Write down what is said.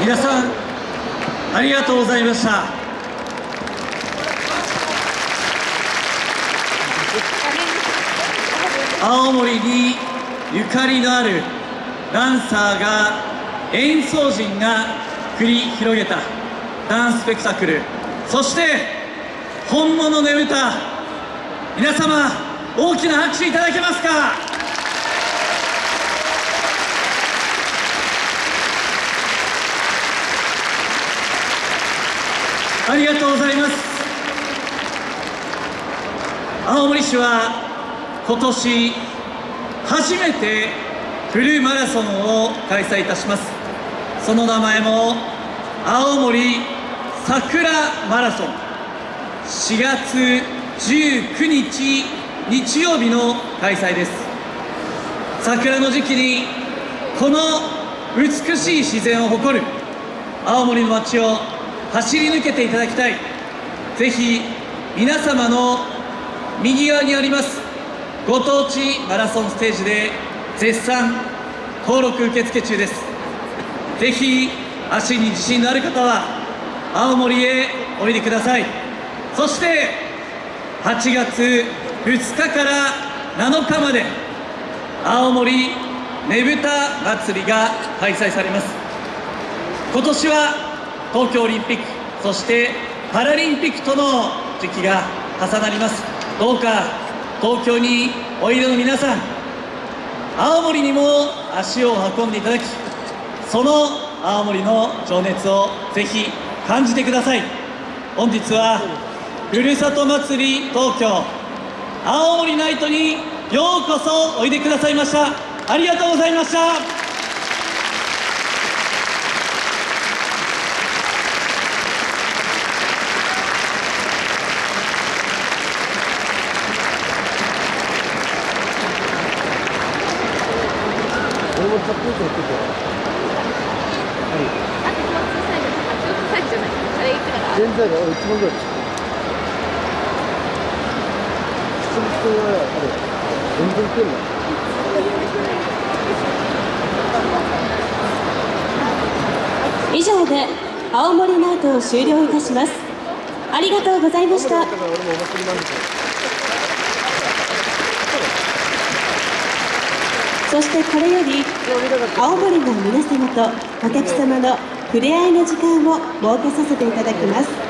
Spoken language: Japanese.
皆さんありがとうございました。青森にゆかりのあるダンサーが演奏陣が繰り広げたダンススペクタクル。そして本物の歌皆様大きな拍手いただけますか？ありがとうございます。青森市は今年初めてフルマラソンを開催いたします。その名前も青森桜マラソン。4月19日日曜日の開催です。桜の時期にこの美しい自然を誇る青森の街を走り抜けていただきたい。ぜひ皆様の右側にありますご当地マラソンステージで絶賛登録受付中です。ぜひ足に自信のある方は青森へおいでください。そして8月2日から7日まで青森ねぶた祭りが開催されます。今年は東京オリンピックそしてパラリンピックとの時期が重なります。どうか東京においでの皆さん青森にも足を運んでいただきその青森の情熱をぜひ感じてください。本日はふるさと祭り東京青森ナイトにようこそおいでくださいました。ありがとうございました。俺も買っていいと言ってて。はい。あと小さいのあ中途サイズじゃないあれいくらだ全然だよ。俺一番ぐらい。普通に人があれ。全然来るな。以上で青森ナイトを終了いたしますありがとうございましただから俺もお祭りなんですよ。そしてこれより青森の皆様とお客様の触れ合いの時間を設けさせていただきます。